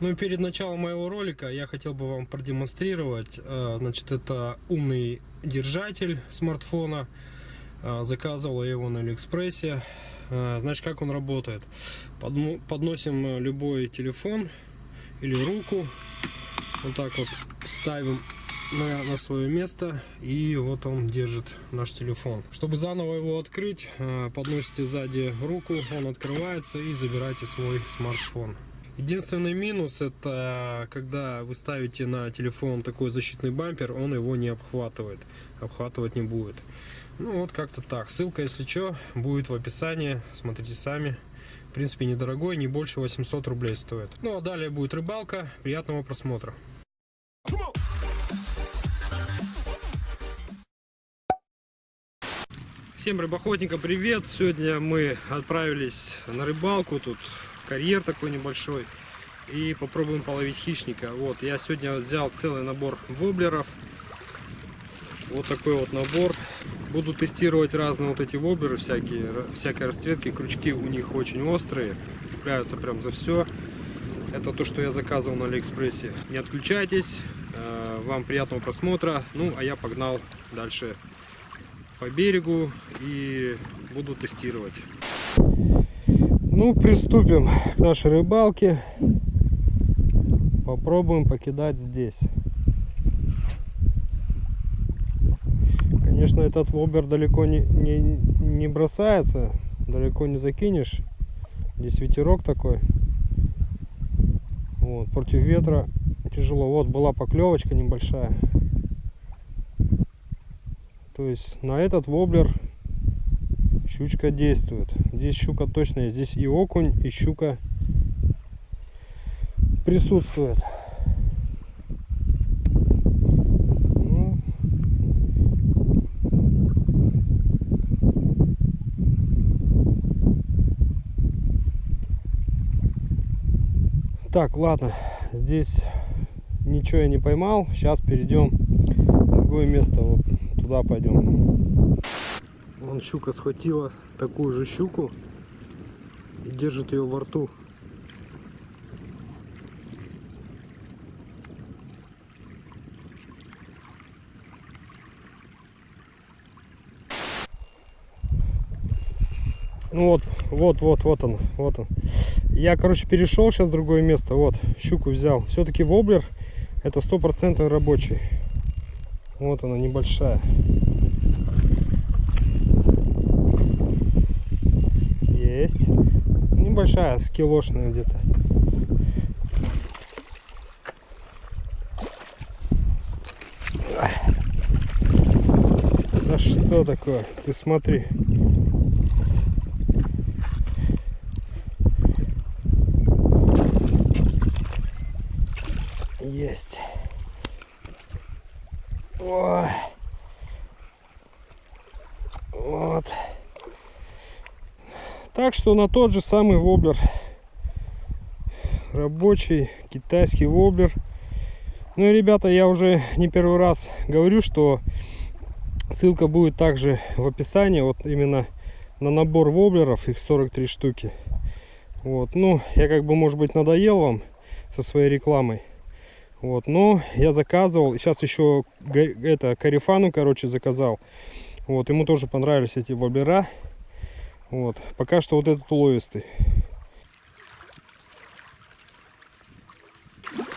Ну и перед началом моего ролика я хотел бы вам продемонстрировать, э, значит, это умный держатель смартфона. Э, заказывал я его на Алиэкспрессе. Э, значит, как он работает? Подносим любой телефон или руку, вот так вот ставим на, свое место и вот он держит наш телефон чтобы заново его открыть подносите сзади руку он открывается и забирайте свой смартфон Единственный минус это когда вы ставите на телефон такой защитный бампер, он его не обхватывает, обхватывать не будет. Ну вот как-то так. Ссылка, если что, будет в описании. Смотрите сами. В принципе, недорогой, не больше 800 рублей стоит. Ну а далее будет рыбалка. Приятного просмотра. Всем рыбоохотникам привет! Сегодня мы отправились на рыбалку. Тут карьер такой небольшой. И попробуем половить хищника. Вот, я сегодня взял целый набор воблеров. Вот такой вот набор. Буду тестировать разные вот эти воблеры, всякие, всякие расцветки. Крючки у них очень острые, цепляются прям за все. Это то, что я заказывал на Алиэкспрессе. Не отключайтесь, э, вам приятного просмотра. Ну, а я погнал дальше по берегу и буду тестировать. Ну, приступим к нашей рыбалке. Попробуем покидать здесь. Конечно, этот вобер далеко не, не, не бросается, далеко не закинешь. Здесь ветерок такой. Вот, против ветра тяжело. Вот была поклевочка небольшая. То есть на этот воблер щучка действует. Здесь щука есть. Здесь и окунь, и щука присутствует. Ну. Так, ладно, здесь ничего я не поймал. Сейчас перейдем в другое место. Вот туда пойдем. Вон щука схватила такую же щуку и держит ее во рту. Ну вот, вот, вот, вот он, вот он. Я, короче, перешел сейчас в другое место. Вот, щуку взял. Все-таки воблер это стопроцентно рабочий. Вот она, небольшая. Есть. Небольшая, скилошная где-то. Да что такое? Ты смотри. Есть. Ой. Вот. Так что на тот же самый воблер. Рабочий китайский воблер. Ну и, ребята, я уже не первый раз говорю, что ссылка будет также в описании. Вот именно на набор воблеров, их 43 штуки. Вот, ну, я как бы, может быть, надоел вам со своей рекламой. Вот, но я заказывал, сейчас еще это Карифану, короче, заказал. Вот, ему тоже понравились эти воблера. Вот. Пока что вот этот уловистый.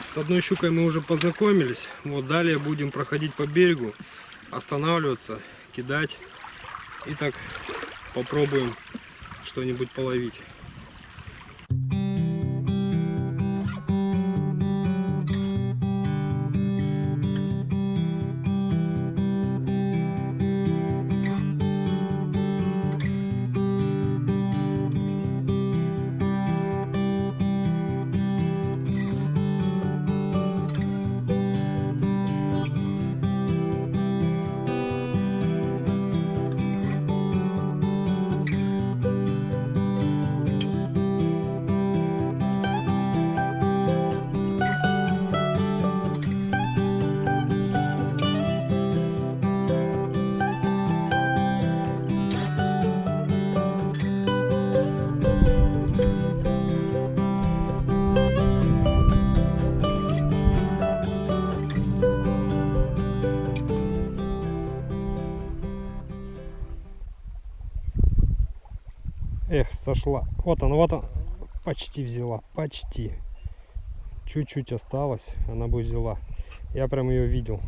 С одной щукой мы уже познакомились. Вот далее будем проходить по берегу, останавливаться, кидать. И так попробуем что-нибудь половить. Сошла. Вот она, вот она. Почти взяла, почти. Чуть-чуть осталось, она бы взяла. Я прям ее видел.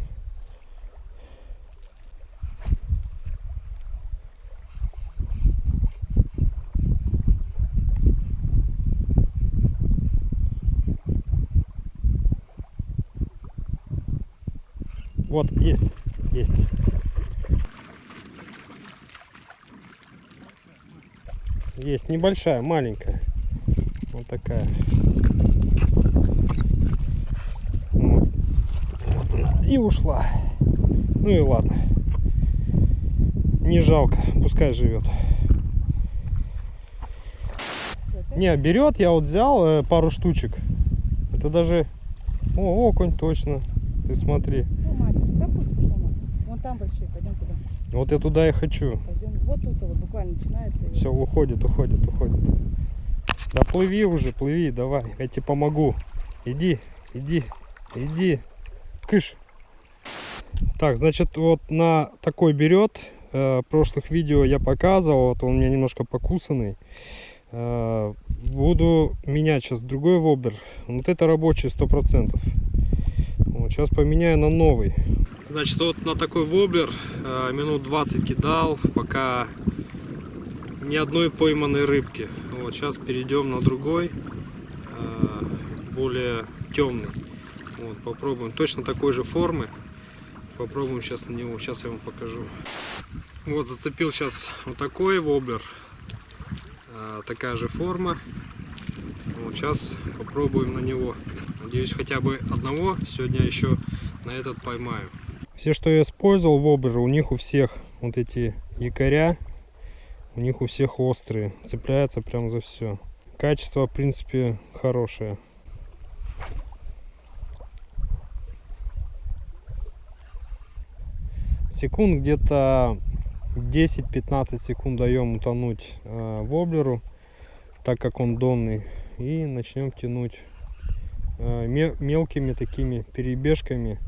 Вот, есть, есть. Есть небольшая, маленькая. Вот такая. Вот. И ушла. Ну и ладно. Не жалко, пускай живет. Не, берет, я вот взял э, пару штучек. Это даже... О, окунь точно. Ты смотри. Ну, маленький. Да пусть пошла на. Вон там большие, пойдем туда. Вот я туда и хочу. Пойдем. Вот тут вот буквально начинается. Все, уходит, уходит, уходит. Да плыви уже, плыви, давай, я тебе помогу. Иди, иди, иди. Кыш. Так, значит, вот на такой берет. Э, прошлых видео я показывал, вот он у меня немножко покусанный. Э, буду менять сейчас другой вобер. Вот это рабочий 100%. Вот, сейчас поменяю на новый. Значит, вот на такой воблер э, минут 20 кидал, пока ни одной пойманной рыбки. Вот сейчас перейдем на другой, э, более темный. Вот, попробуем точно такой же формы. Попробуем сейчас на него. Сейчас я вам покажу. Вот зацепил сейчас вот такой воблер. Э, такая же форма. Вот сейчас попробуем на него. Надеюсь, хотя бы одного сегодня еще на этот поймаю. Все, что я использовал в оберы, у них у всех вот эти якоря, у них у всех острые, цепляются прям за все. Качество, в принципе, хорошее. Секунд где-то 10-15 секунд даем утонуть э, воблеру, так как он донный. И начнем тянуть э, ме- мелкими такими перебежками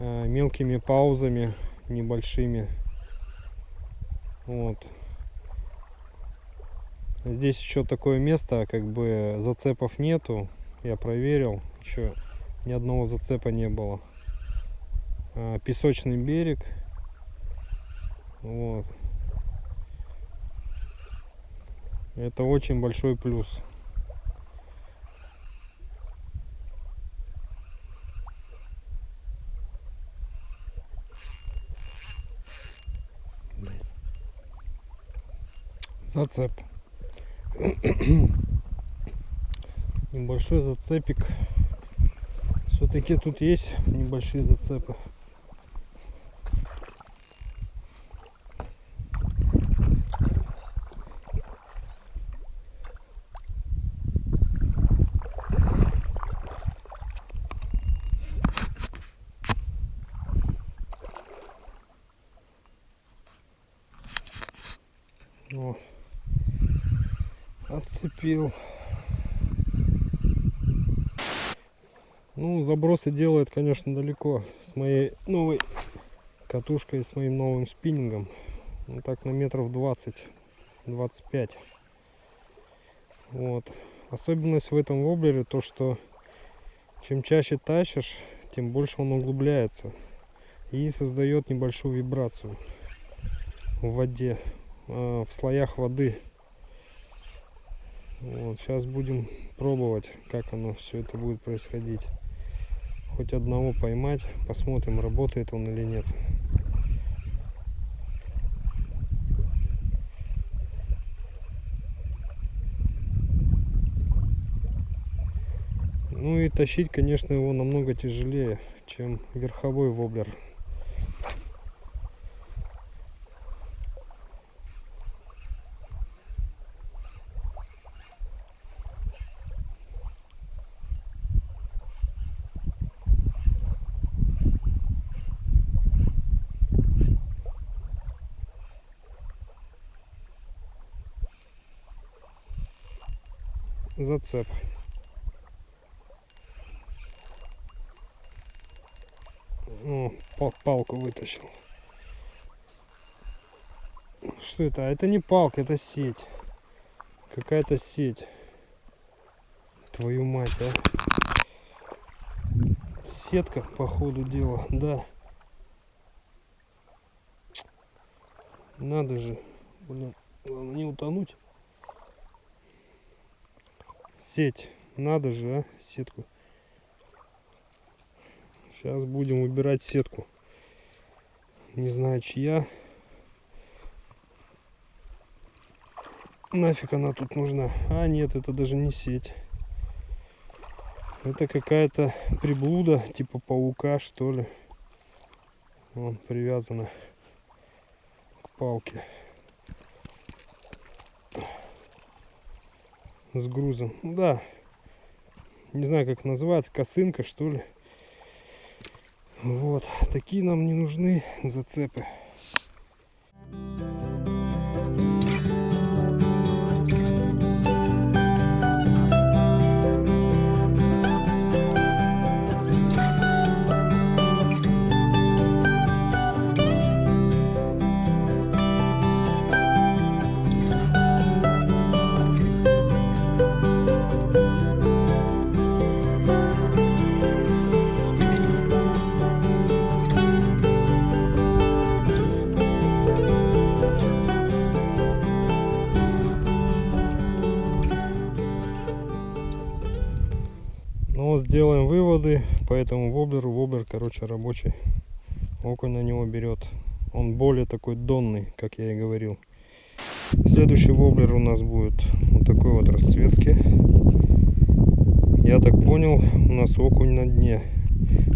мелкими паузами небольшими. Вот. Здесь еще такое место как бы зацепов нету. Я проверил еще ни одного зацепа не было. А, песочный берег. Вот. Это очень большой плюс зацеп. Небольшой зацепик. Все-таки тут есть небольшие зацепы О, отцепил. Ну, забросы делает, конечно, далеко с моей новой катушкой, с моим новым спиннингом. Ну, так на метров 20-25. Вот. Особенность в этом воблере то, что чем чаще тащишь, тем больше он углубляется и создает небольшую вибрацию в воде э, в слоях воды. Вот, сейчас будем пробовать, как оно все это будет происходить. Хоть одного поймать, посмотрим, работает он или нет. Ну и тащить, конечно, его намного тяжелее, чем верховой воблер. Зацеп. О, пал- палку вытащил. Что это? А это не палка, это сеть. Какая-то сеть. Твою мать, а. Сетка, по ходу дела, да. Надо же, блин, главное не утонуть. Сеть, надо же, а, сетку. Сейчас будем выбирать сетку. Не знаю, чья. Нафиг она тут нужна? А, нет, это даже не сеть. Это какая-то приблуда, типа паука, что ли. Вон, привязана к палке. С грузом. Ну да. Не знаю, как называется. Косынка, что ли. Вот. Такие нам не нужны зацепы. Сделаем выводы по этому воблеру. Воблер, короче, рабочий. Окунь на него берет. Он более такой донный, как я и говорил. Следующий воблер у нас будет вот такой вот расцветки. Я так понял, у нас окунь на дне.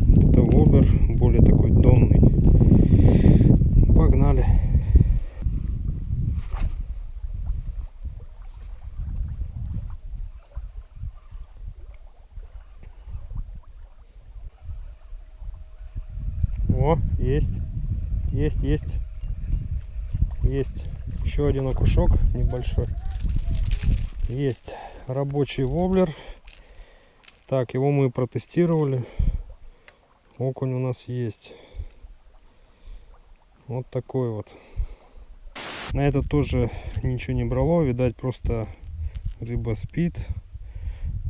Вот это воблер более такой донный. Погнали. О, есть. Есть, есть. Есть. Еще один окушок небольшой. Есть рабочий воблер. Так, его мы протестировали. Окунь у нас есть. Вот такой вот. На это тоже ничего не брало. Видать, просто рыба спит.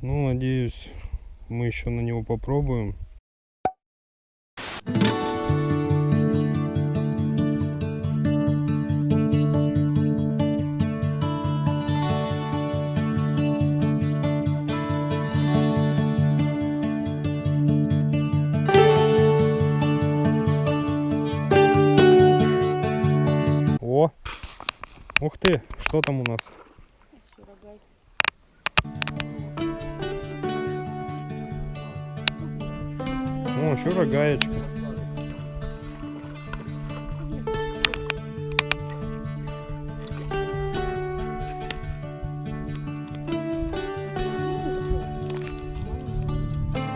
Ну, надеюсь, мы еще на него попробуем. Что там у нас? О, еще рогаечка.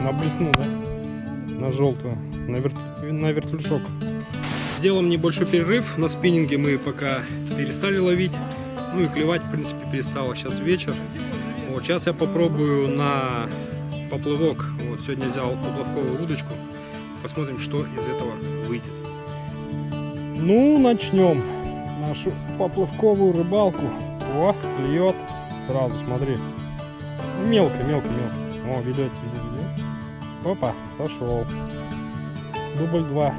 На блесну, да? На желтую. На, вер... на вертлюжок. Сделаем небольшой перерыв. На спиннинге мы пока перестали ловить. Ну и клевать, в принципе, перестало. Сейчас вечер. Вот, сейчас я попробую на поплывок. Вот сегодня взял поплавковую удочку. Посмотрим, что из этого выйдет. Ну, начнем нашу поплавковую рыбалку. О, клюет. Сразу, смотри. Мелко, мелко, мелко. О, видать, видать, видать. Опа, сошел. Дубль 2.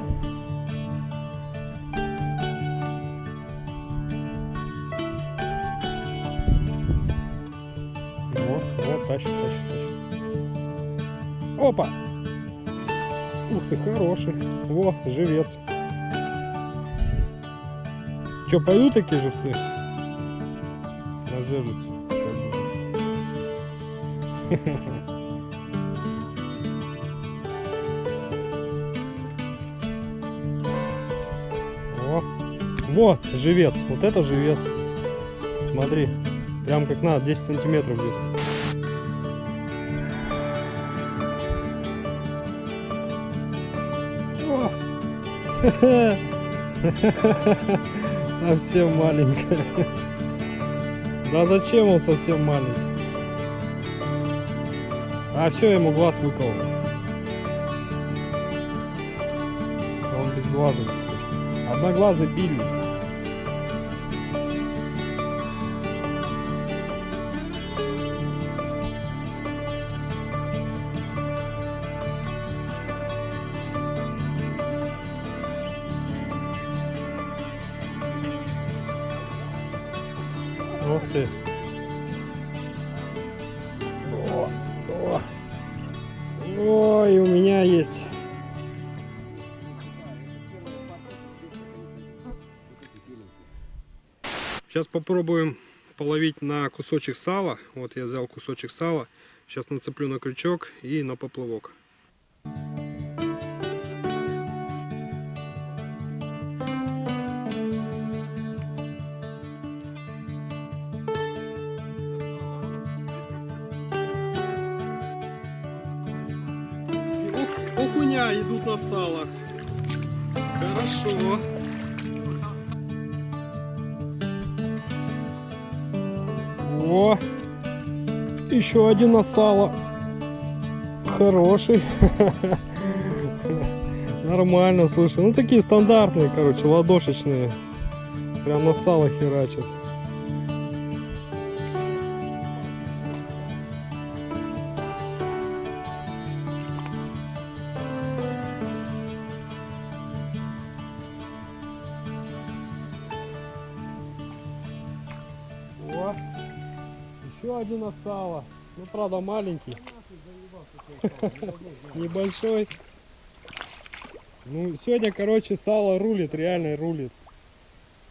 Хороший. Во, живец. Че, пойдут такие живцы? На жерлицу. О, во, живец. Вот это живец. Смотри, прям как надо, 10 сантиметров где-то. Совсем маленькая. Да зачем он совсем маленький? А все, ему глаз выколол. Он без глаза. Одноглазый пильник. Попробуем половить на кусочек сала. Вот я взял кусочек сала. Сейчас нацеплю на крючок и на поплавок. Окуня идут на сало. Хорошо. О, еще один на сало. Хороший. Нормально, слушай. Ну такие стандартные, короче, ладошечные. Прям на сало херачат. Еще один сала. Ну, правда, маленький. Небольшой. Ну, сегодня, короче, сало рулит, реально рулит.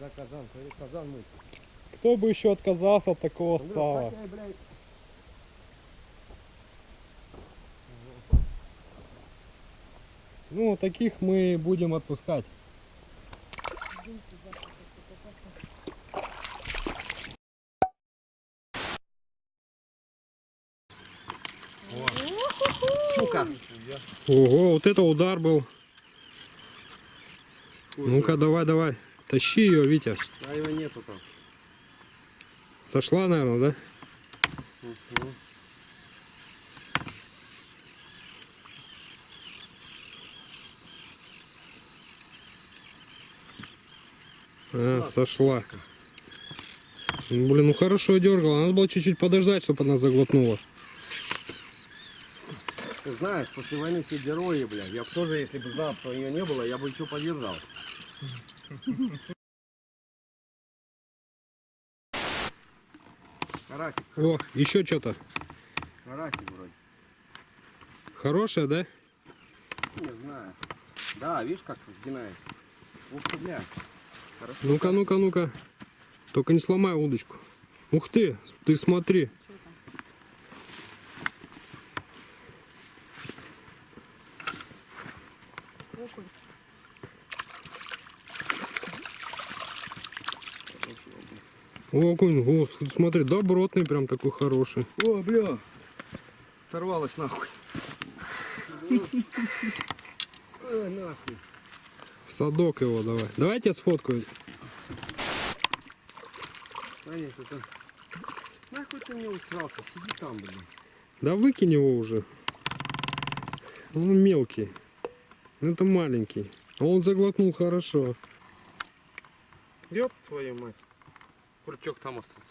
Да, казан, казан мыть. Кто бы еще отказался от такого Андрюх, сала? блядь. Ну, таких мы будем отпускать. Ого, вот это удар был. Ну-ка, давай, давай. Тащи ее, Витя. А его нету там. Сошла, наверное, да? А, сошла. Блин, ну хорошо дергала. Надо было чуть-чуть подождать, чтобы она заглотнула. Ты знаешь, после войны все герои, блядь. Я бы тоже, если бы знал, что ее не было, я бы еще поддержал. Карасик, О, еще что-то. карасик вроде. Хорошая, да? Не знаю. Да, видишь, как сгинается. Ух ты, блядь. Хорошо. Ну-ка, ну-ка, ну-ка. Только не сломай удочку. Ух ты, ты смотри. Окунь, о, смотри, добротный прям такой хороший. О, бля. Оторвалась нахуй. Ой, нахуй. В садок его давай. Давайте я сфоткаю. Это... Нахуй ты мне усрался? Сиди там, блин. Да выкинь его уже. Он мелкий. Это маленький. А он заглотнул хорошо. Ёб твою мать. Крючок там остался.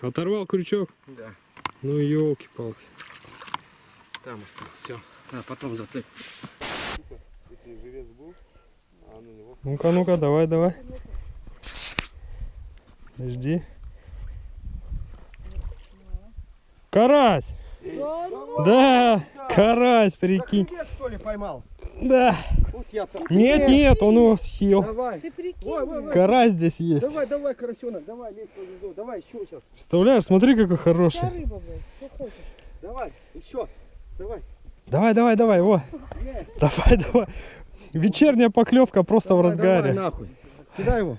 Оторвал крючок. Да, Ну елки-палки. там остался. Все. А потом зацепь. Ну-ка, ну-ка, давай, давай. Жди. Карась! Да ну, Да, карась, прикинь. Что ли, поймал? Да. Вот я там. Нет, нет, он его съел. Давай. Ты прикинь. Ой, ой, ой. Карась здесь есть. Давай, давай, карасенок, давай, лезь по звезду. Давай, еще сейчас. Представляешь, смотри, какой хороший. рыба, блядь. Что хочешь. Давай, еще. Давай. Давай, давай, давай, во. Е. Давай, давай. Вечерняя поклевка просто в Давай, разгаре. Давай, нахуй. Кидай его.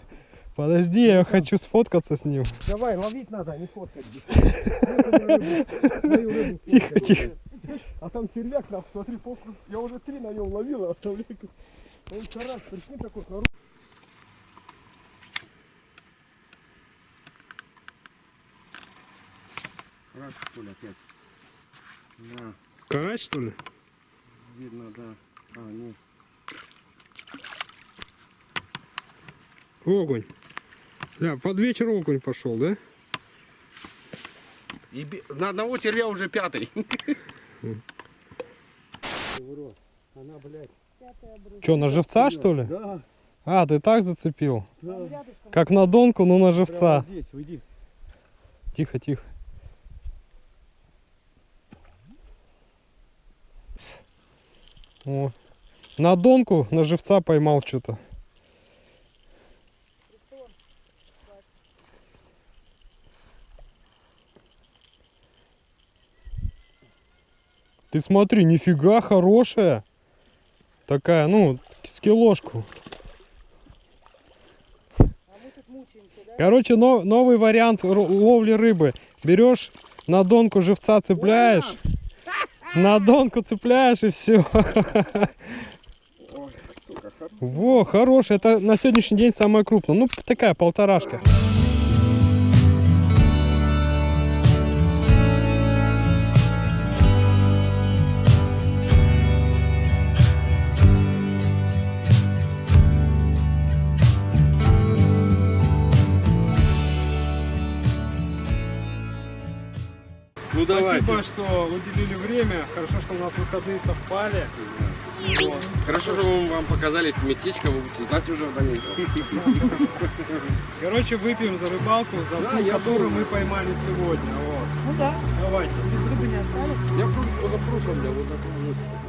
Подожди, я хочу сфоткаться с ним. Давай, ловить надо, а не фоткать. Тихо, тихо. Блядь. А там червяк, нахуй, смотри, покру. Я уже три на нем ловил, а оставляй. Он карась, прикинь, такой хороший. Карась, что ли, опять? Да, Карась, что ли? видно, да. А, нет. Огонь. Да, под вечер окунь пошел, да? И на одного червя уже пятый. Она, блядь. Че, на живца, что ли? Да, А, ты так зацепил? да. Рядышком. Как на донку, но на живца. Прямо здесь, уйди. Тихо, тихо. О. На донку, на живца поймал что-то. Ты смотри, нифига хорошая. Такая, ну, с килошку. А да? Короче, но- новый вариант ловли рыбы. Берешь на донку живца цепляешь, на донку цепляешь и все. Ой, сука. Во, хороший. Это на сегодняшний день самая крупная. Ну, такая полторашка. Спасибо, что уделили время. Хорошо, что у нас выходные совпали. Вот. Хорошо, что мы вам показали местечко, вы будете знать уже в дальнейшем. Короче, выпьем за рыбалку, за Да, ту, которую мы поймали сегодня. Вот. Ну да, Давайте. без рыбы не осталось. Я позапрошлом, я вот вот.